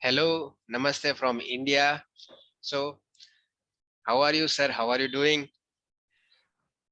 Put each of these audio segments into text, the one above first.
Hello, namaste from India. So, how are you, sir? How are you doing?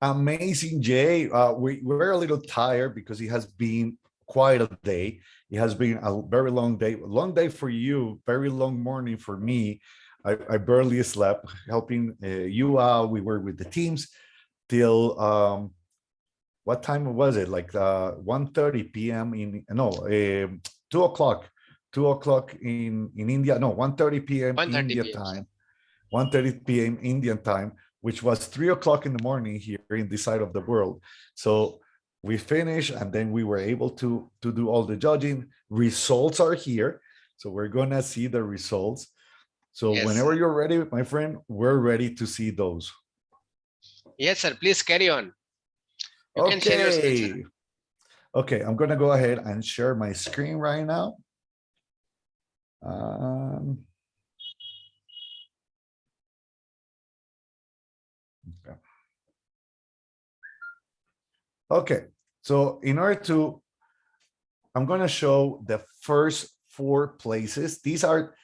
Amazing, Jay. Uh, we, we're a little tired because it has been quite a day. It has been a very long day, long day for you, very long morning for me. I, I barely slept, helping uh, you out. We were with the teams till um, what time was it? Like uh, 1.30 p.m. in, no, uh, 2 o'clock, 2 o'clock in, in India. No, 1.30 p.m. 1:30 India PM. time. 1.30 p.m. Indian time, which was 3 o'clock in the morning here in this side of the world. So we finished and then we were able to, to do all the judging. Results are here. So we're going to see the results. So Yes. whenever you're ready, my friend, we're ready to see those. Yes, sir. Please carry on. You can share your. Okay. Okay, I'm gonna go ahead and share my screen right now. Um. okay. Okay, so in order to, I'm gonna show the first four places. These are,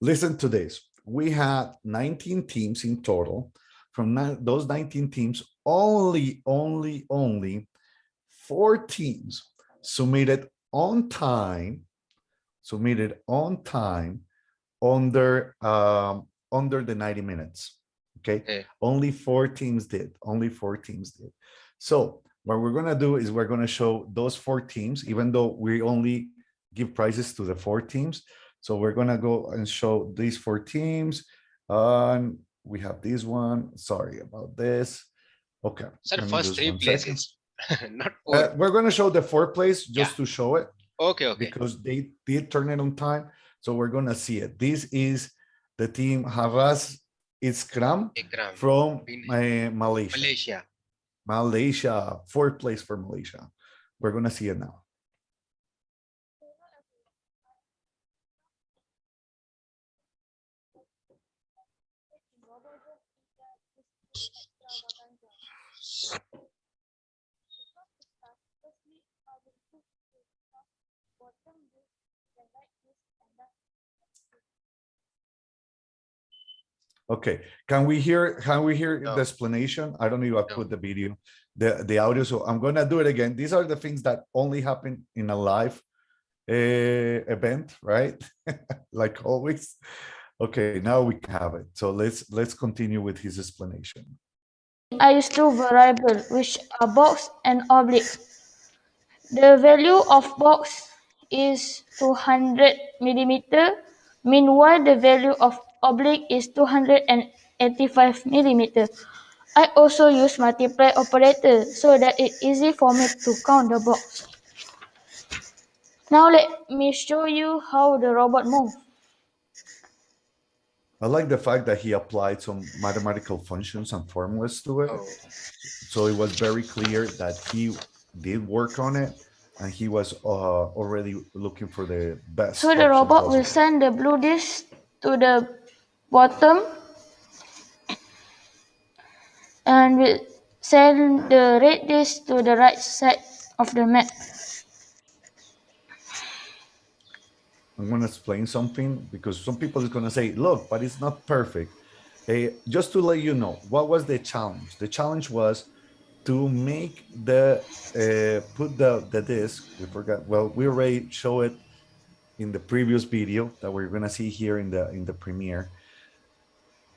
listen to this. We had 19 teams in total. From those 19 teams, only, only, only four teams submitted on time, submitted on time under, um, under the 90 minutes. Okay, Okay. only four teams did, only four teams did. So what we're gonna do is we're gonna show those four teams, even though we only give prizes to the four teams. So we're gonna go and show these four teams. Um, we have this one, sorry about this. Okay. Let me first three places, not Uh, we're gonna show the fourth place just Yeah. to show it Okay, okay. because they did turn it on time. So we're gonna see it. This is the team Havas Iskram Ikram, from uh, Malaysia. Malaysia. Malaysia, fourth place for Malaysia. We're gonna see it now. Okay, can we hear, can we hear No. the explanation? I don't know if I No. put the video, the, the audio, so I'm gonna do it again. These are the things that only happen in a live uh, event, right? Like always. Okay, now we have it. So let's, let's continue with his explanation. are two variable which are box and oblique. The value of box is 200 millimeter, meanwhile the value of oblique is 285 millimeter. I also use multiply operator so that it's easy for me to count the box. Now let me show you how the robot moves. I like the fact that he applied some mathematical functions and formulas to it. Oh, So it was very clear that he did work on it and he was uh, already looking for the best. So the robot will send the blue disk to the bottom and will send the red disk to the right side of the map. I'm going to explain something because some people is going to say, look, but it's not perfect. Eh, just to let you know, what was the challenge? The challenge was to make the, uh, put the, the disk, we forgot, well, we already show it in the previous video that we're going to see here in the, in the premiere.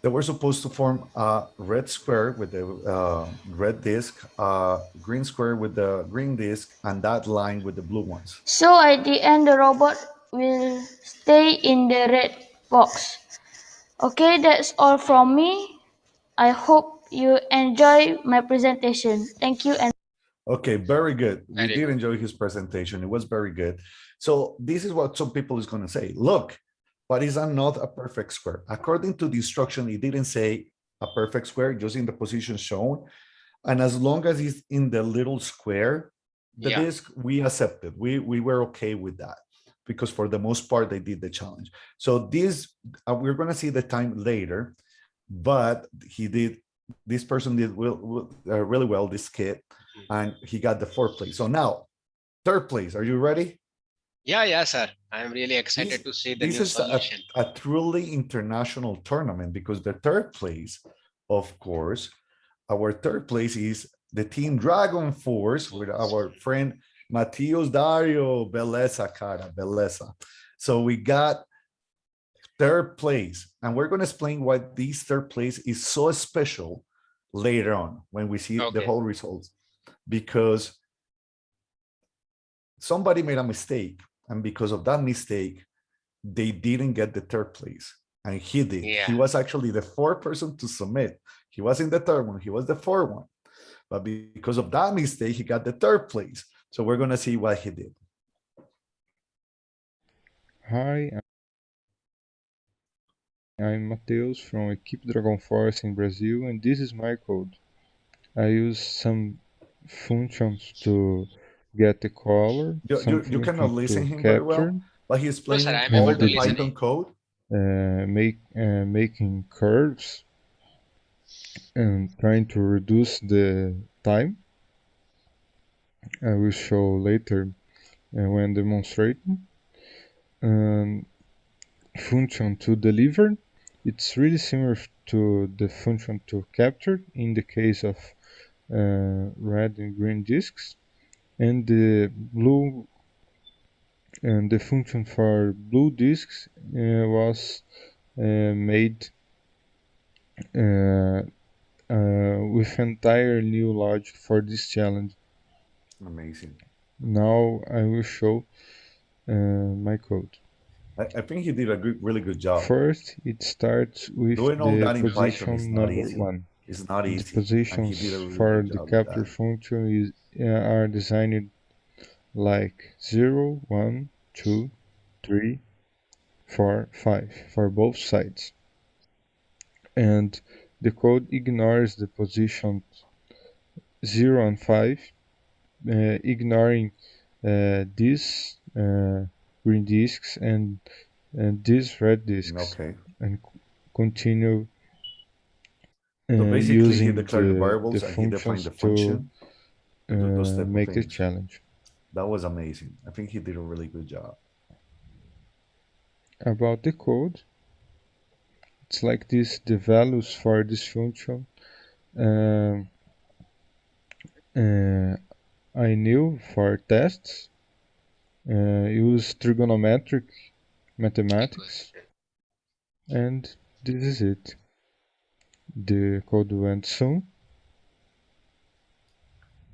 That we're supposed to form a red square with the uh, red disk, uh, green square with the green disk, and that line with the blue ones. So at the end the robot will stay in the red box. Okay, that's all from me. I hope you enjoy my presentation. Thank you and Okay, very good. We did enjoy his presentation. It was very good. So this is what some people is going to say. Look, but is that not a perfect square? According to the instruction, it didn't say a perfect square, just in the position shown. And as long as it's in the little square, the Yeah. disk, we accepted. We we were okay with that because for the most part, they did the challenge. So this, uh, we're going to see the time later, but he did, this person did will, will- uh, really well, this kid, and he got the fourth place. So now, third place, are you ready? Yeah, yeah, sir. I'm really excited This- to see the this new is a, solution. a truly international tournament because the third place, of course, our third place is the team Dragon Force with our friend Matios Dario Beleza, cara, Beleza. So we got third place, and we're going to explain why this third place is so special later on when we see the whole results, because somebody made a mistake, and because of that mistake, they didn't get the third place, and he did. He was actually the fourth person to submit. He was in the third one. He was the fourth one, but because of that mistake, he got the third place. So we're gonna see what he did. Hi, I'm Mateus from Equipe Dragon Force in Brazil, and this is my code. I use some functions to get the color, You- you- you cannot listen to him very well. But he's No, playing I'm all the listen Python code. uh, make uh, making curves, and trying to reduce the time. I will show later uh, when demonstrating. Um, function to deliver, it's really similar to the function to capture in the case of uh, red and green disks, and the blue and the function for blue disks uh, was uh, made uh, uh, with entire new logic for this challenge. Amazing. Now I will show uh, my code. I, I think he did a good, really good job. First, it starts with Doing the in Python is position not number easy. one. It's not The easy. and he positions really for the capture function is, uh, are designed like 0, 1, 2, 3, 4, 5 for both sides. And the code ignores the positions 0 and 5, uh, ignoring uh, these uh, green disks and, and these red disks Okay. and continue So uh, basically, he declared the, variables the and he defined the to function. to those uh, make the challenge. That was amazing. I think he did a really good job. About the code, it's like this, the values for this function. Um, uh, I knew for tests, uh, use trigonometric mathematics, and this is it. The code went soon.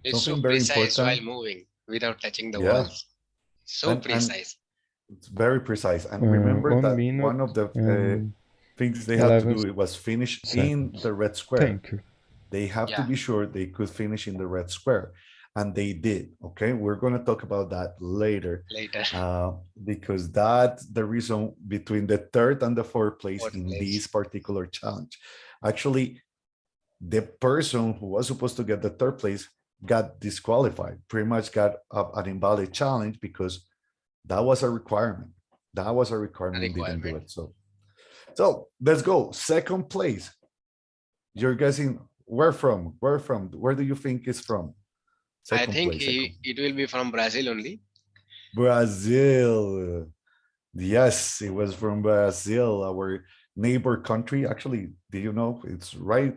It's so very precise while moving without touching the Yeah. walls. So And- and- precise. It's very precise. And Uh, remember one that minute one of the uh, and things they had to do it was finish in the red square. thank you. They have to be sure they could finish in the red square. And they did. Okay. We're going to talk about that later. Later. uh, because that's the reason between the third and the fourth place Fourth in place. this particular challenge. Actually, the person who was supposed to get the third place got disqualified, pretty much got an invalid challenge because that was a requirement. That was a requirement, didn't do it. So, so let's go. Second place. You're guessing where from? Where from? Where do you think it's from? I think it will be from Brazil only. Brazil. Yes, it was from Brazil, our neighbor country. Actually, do you know it's right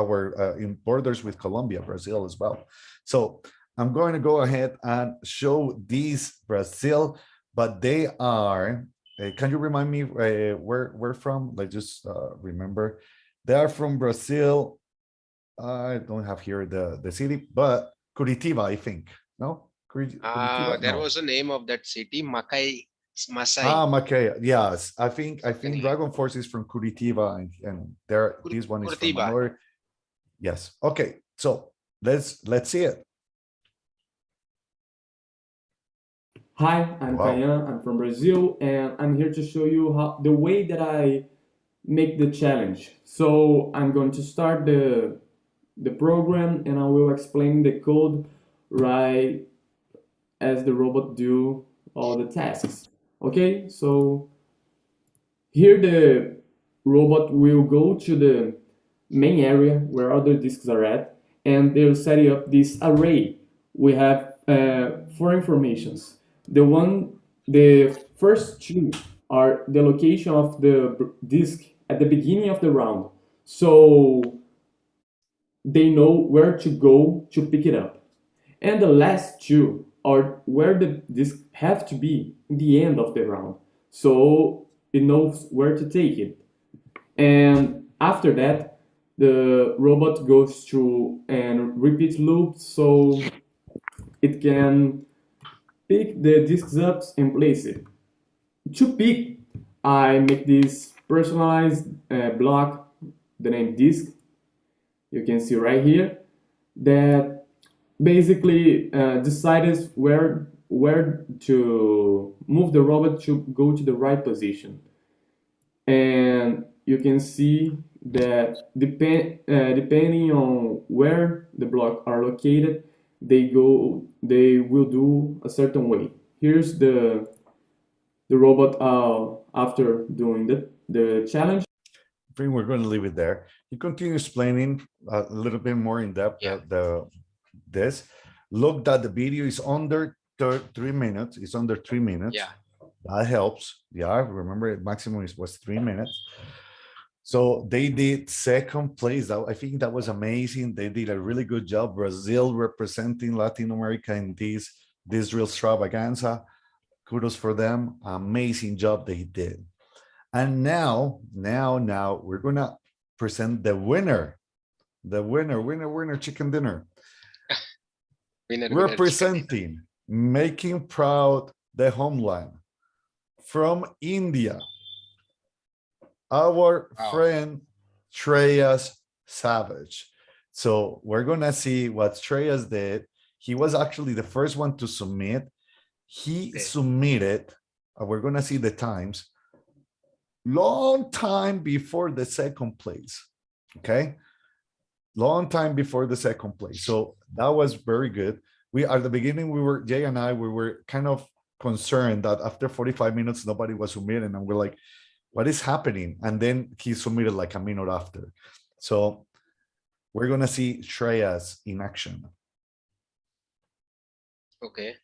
our uh, in borders with Colombia, Brazil as well. So I'm going to go ahead and show these Brazil, but they are. uh, can you remind me uh, where we're from? Let's just uh, remember. They are from Brazil. I don't have here the the city, but Curitiba, I think. No, Uh, Curitiba? there No. was a name of that city, Makai, Masai. Ah, Macaya. Yes, I think I think Anyway. Dragon Force is from Curitiba and, and there Cur- this one is from Curitiba. Manor. Yes. Okay. So let's let's see it. Hi, I'm Wow. Kayan. I'm from Brazil, and I'm here to show you how the way that I make the challenge. So I'm going to start the the program, and I will explain the code right as the robot do all the tasks. Okay, so here the robot will go to the main area where other disks are at, and they'll set up this array. We have uh, four informations. The one the first two are the location of the disc at the beginning of the round. So they know where to go to pick it up. And the last two are where the disc have to be in the end of the round. So it knows where to take it. And after that, the robot goes through and repeat loop so it can pick the discs up and place it. To pick, I make this personalized uh, block, the name disc. You can see right here that basically uh, decides where where to move the robot to go to the right position. And you can see that depend uh, depending on where the block are located, they go they will do a certain way. Here's the the robot uh, after doing the the challenge. I think we're going to leave it there. He continues explaining a little bit more in depth Yeah. the, the this. Look that the video is under three minutes. It's under three minutes. Yeah. That helps. Yeah, remember maximum is was three minutes. So they did second place. I think that was amazing. They did a really good job. Brazil representing Latin America in this this real extravaganza. Kudos for them. Amazing job they did. And now, now, now we're gonna present the winner. The winner, winner, winner, chicken dinner. Winner, winner, chicken dinner. Representing, making proud the homeland from India. Our Wow. friend Shreyas Savage. So we're gonna see what Shreyas did. He was actually the first one to submit. He Okay. submitted, uh, we're gonna see the times. Long time before the second place, okay? Long time before the second place. So that was very good. We, at the beginning, we were, Jay and I, we were kind of concerned that after 45 minutes, nobody was submitting and we're like, what is happening? And then he submitted like a minute after. So we're gonna see Shreyas in action. Okay.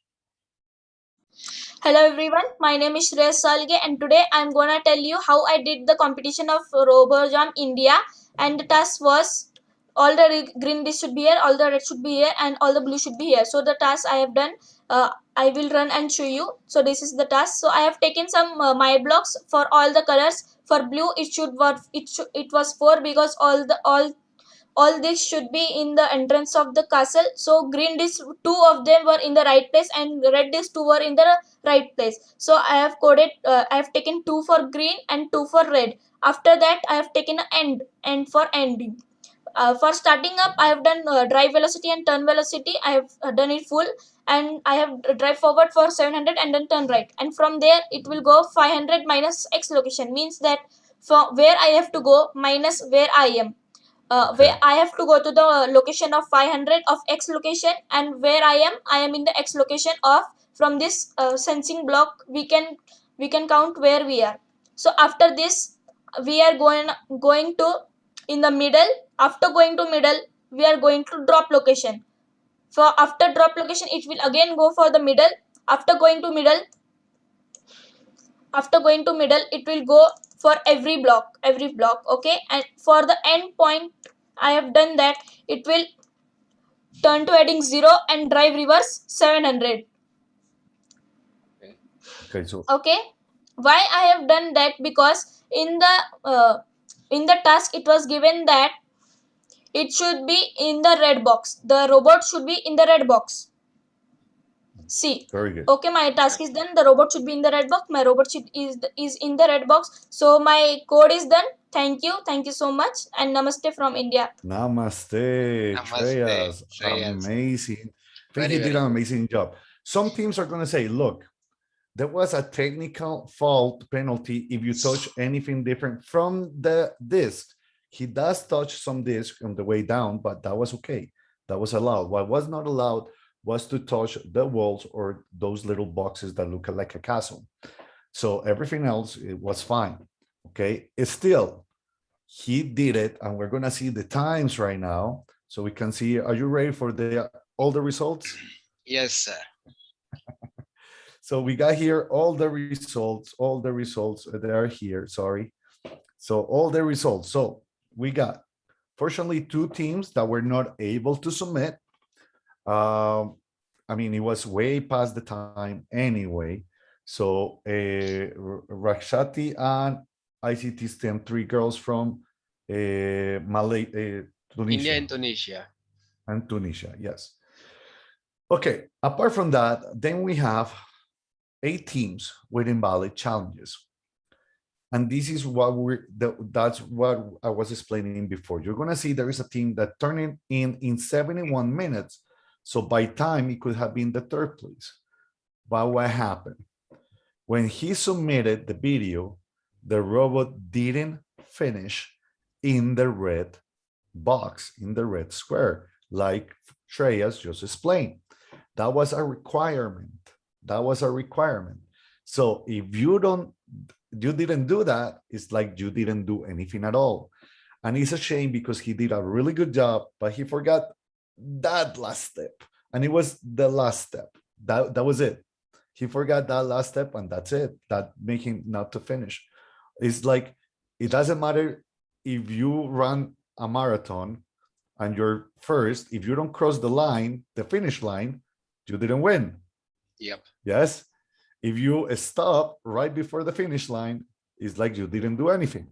Hello everyone, my name is Shreya Salge and today I'm gonna tell you how I did the competition of RoboJam India and the task was all the green dish should be here, all the red should be here and all the blue should be here. So the task I have done, uh, I will run and show you. So this is the task. So I have taken some uh, my blocks for all the colors. For blue it should was it should it was 4 because all the all all this should be in the entrance of the castle so green dish two of them were in the right place and red dish two were in the right place so i have coded uh, i have taken two for green and two for red after that i have taken end end for ending uh, for starting up i have done uh, drive velocity and turn velocity. I have uh, done it full and i have drive forward for 700 and then turn right. And from there it will go 500 minus x location. Means that from where i have to go minus where i am. Uh, where I have to go to the location of 500 of X location and where I am I am in the X location of from this uh, sensing block we can we can count where we are. So after this we are going going to in the middle after going to middle we are going to drop location. For after drop location it will again go for the middle. After going to middle after going to middle it will go for every block every block okay? And for the end point i have done that. It will turn to heading 0 and drive reverse 700 Okay, so okay? Why i have done that? Because in the uh, in the task it was given that it should be in the red box. The robot should be in the red box. See. Very good. okay my task is done. The robot should be in the red box. My robot should is is in the red box. So my code is done. Thank you. Thank you so much. And namaste from india. Namaste, Namaste, Shreyas. Shreyas. Amazing. I think Very, he very did an amazing job. Some teams are gonna say, look, there was a technical fault penalty if you touch anything different from the disc. He does touch some disc on the way down, but that was okay. That was allowed. What was not allowed was to touch the walls or those little boxes that look like a castle. So everything else, it was fine. Okay, it's still, he did it and we're gonna see the times right now. So we can see, are you ready for the, all the results? Yes, sir. So we got here all the results, all the results they are here, sorry. So all the results. So we got fortunately two teams that were not able to submit. Um, I mean, it was way past the time anyway. So uh, Rakshati and ICT STEM, three girls from uh, Malay, uh, Tunisia India and Tunisia. and Tunisia, yes. Okay, apart from that, then we have eight teams with invalid challenges. And this is what we're, that- that's what I was explaining before. You're gonna see there is a team that turned in in 71 minutes. So by time, it could have been the third place. But what happened? When he submitted the video, the robot didn't finish in the red box, in the red square, like Shreyas just explained. That was a requirement. That was a requirement. So if you don't, you didn't do that, it's like you didn't do anything at all. And it's a shame because he did a really good job, but he forgot that last step. And it was the last step. That, that was it. He forgot that last step and that's it. That make him not to finish. It's like, it doesn't matter if you run a marathon and you're first, if you don't cross the line, the finish line, you didn't win. Yep. Yes. If you stop right before the finish line, it's like you didn't do anything.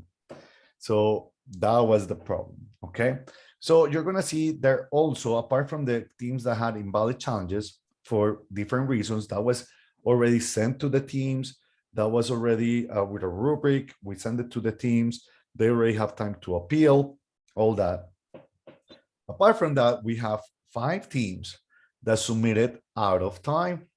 So that was the problem. Okay. So you're going to see there also, apart from the teams that had invalid challenges for different reasons, that was already sent to the teams. That was already uh, with a rubric. We send it to the teams. They already have time to appeal, all that. Apart from that, we have five teams that submitted out of time.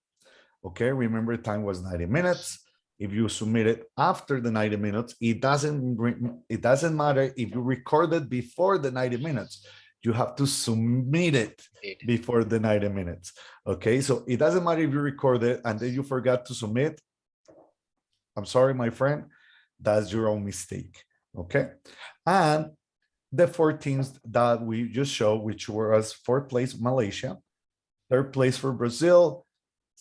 Okay, remember time was 90 minutes. If you submit it after the 90 minutes, it doesn't it doesn't matter if you recorded before the 90 minutes. You have to submit it before the 90 minutes. Okay, so it doesn't matter if you recorded and then you forgot to submit. I'm sorry, my friend, that's your own mistake. Okay, and the four teams that we just showed, which was fourth place Malaysia, third place for Brazil,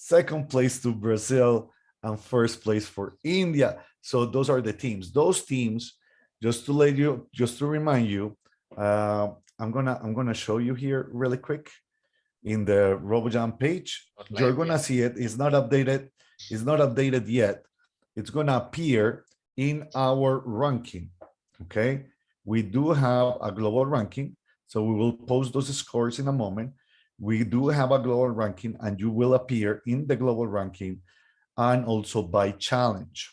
second place to Brazil, and first place for India. So those are the teams. Those teams, just to let you, just to remind you, uh, I'm gonna I'm gonna show you here really quick in the RoboJam page. Not You're gonna see it. It's not updated. It's not updated yet. It's gonna appear in our ranking. Okay, we do have a global ranking, so we will post those scores in a moment. We do have a global ranking, and you will appear in the global ranking and also by challenge.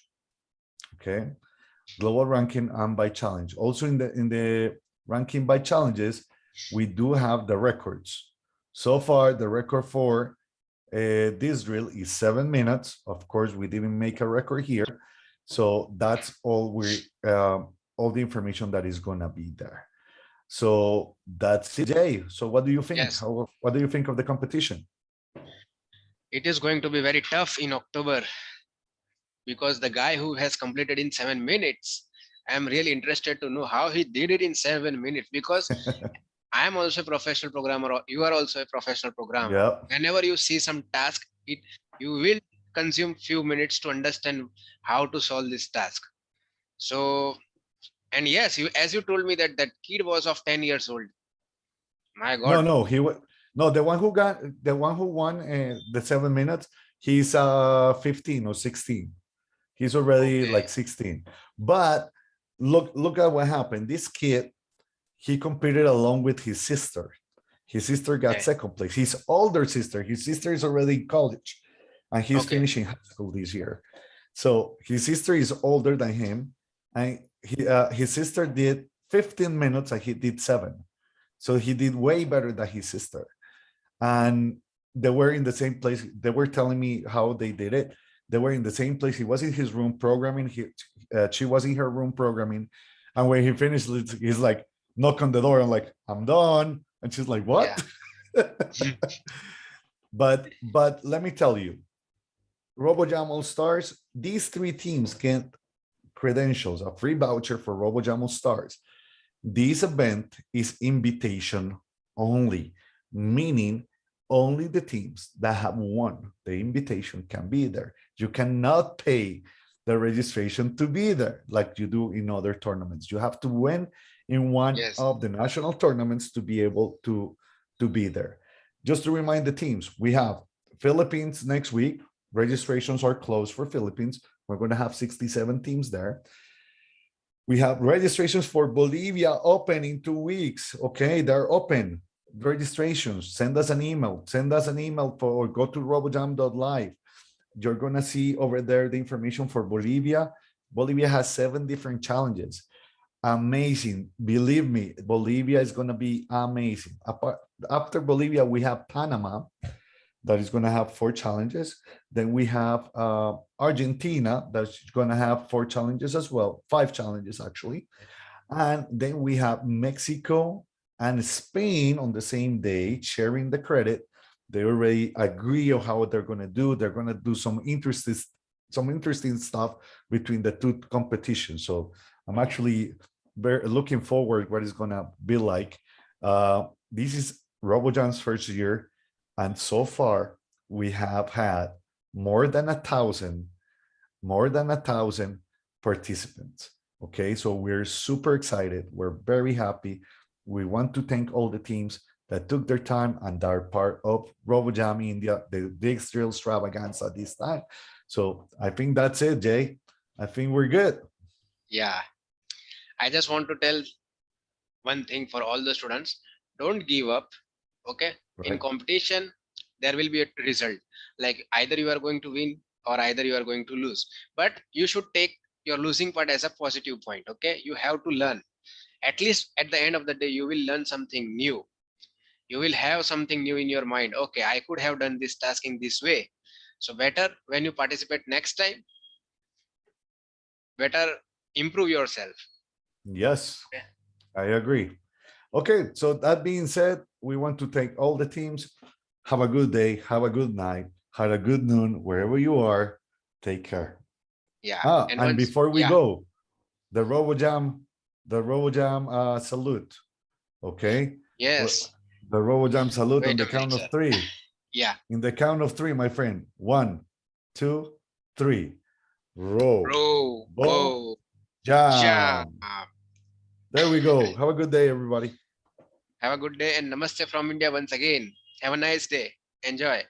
Okay, global ranking and by challenge. Also in the in the ranking by challenges, we do have the records. So far, the record for uh, this drill is seven minutes. Of course, we didn't make a record here. So that's all we, uh, all the information that is gonna be there. So that's it, Jay. So what do you think? Yes. How, what do you think of the competition? It is going to be very tough in October because the guy who has completed in seven minutes, I'm really interested to know how he did it in seven minutes because I am also a professional programmer. You are also a professional programmer. Yeah, Whenever you see some task, it you will consume few minutes to understand how to solve this task. So, and yes, you as you told me that that kid was of 10 years old. My no, God, no, he was, no, the one who got, the one who won uh, the seven minutes, he's uh 15 or 16. He's already Okay. like 16. But look, look at what happened. This kid, he competed along with his sister. His sister got Okay. second place. His older sister, his sister is already in college and he's Okay. finishing high school this year. So his sister is older than him and he, uh, his sister did 15 minutes and he did seven. So he did way better than his sister. And they were in the same place. They were telling me how they did it. They were in the same place. He was in his room programming. He, uh, she was in her room programming. And when he finished, he's like, knock on the door. I'm like, I'm done. And she's like, what? but, but let me tell you, RoboJam All Stars, these three teams get credentials, a free voucher for RoboJam Stars. This event is invitation only, meaning only the teams that have won the invitation can be there. You cannot pay the registration to be there like you do in other tournaments. You have to win in one Yes. of the national tournaments to be able to, to be there. Just to remind the teams, we have Philippines next week. Registrations are closed for Philippines. We're going to have 67 teams there. We have registrations for Bolivia open in two weeks. Okay, they're open. Registrations, send us an email, send us an email for, or go to robojam.live. You're gonna see over there the information for Bolivia. Bolivia has seven different challenges. Amazing, believe me, Bolivia is gonna be amazing. After Bolivia, we have Panama that is gonna have four challenges. Then we have uh, Argentina that's gonna have four challenges as well, five challenges actually. And then we have Mexico and Spain on the same day sharing the credit. They already agree on how they're gonna do. They're gonna do some interesting, some interesting stuff between the two competitions. So I'm actually very looking forward what it's gonna be like. Uh, this is RoboJam's first year, and so far we have had more than a thousand, more than a thousand participants. Okay, so we're super excited. We're very happy. We want to thank all the teams that took their time and are part of RoboJam India, the big drill extravaganza this time. So I think that's it, Jay. I think we're good. Yeah. I just want to tell one thing for all the students. Don't give up. Okay. In competition, there will be a result. Like either you are going to win or either you are going to lose. But you should take your losing part as a positive point. Okay. You have to learn. At least at the end of the day, you will learn something new. You will have something new in your mind. Okay, I could have done this task in this way. So better when you participate next time, better improve yourself. Yes, Yeah. I agree. Okay, so that being said, we want to thank all the teams. Have a good day, have a good night, have a good noon, wherever you are. Take care. Yeah. Ah, and once- before we yeah, go, the RoboJam, the RoboJam uh, salute. Okay, Yes. the RoboJam salute on the count of three. Yeah. In the count of three, my friend. One, two, three. Bo- Whoa. Jam. Jam. There we go. Have a good day, everybody. Have a good day and namaste from India once again. Have a nice day. Enjoy.